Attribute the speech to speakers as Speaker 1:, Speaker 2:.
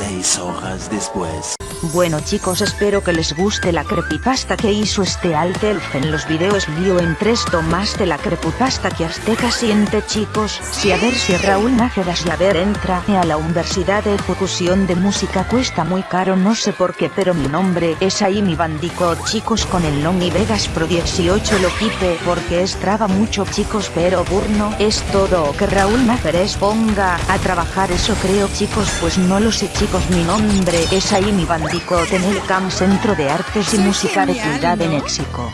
Speaker 1: Seis hojas después.
Speaker 2: Bueno chicos espero que les guste la creepypasta que hizo este Altelf en los videos lío en tres tomas de la creepypasta que Azteca siente chicos, si a ver si Raúl Nájeras y a ver entra a la Universidad de Ejecución de Música cuesta muy caro no sé por qué pero mi nombre es ahí mi chicos con el Nomi Vegas Pro 18 lo quite porque es traba mucho chicos pero burno es todo. Que Raúl Nájeres ponga a trabajar eso creo chicos pues no lo sé chicos mi nombre es ahí mi en el CAM Centro de Artes y Música de Ciudad de México.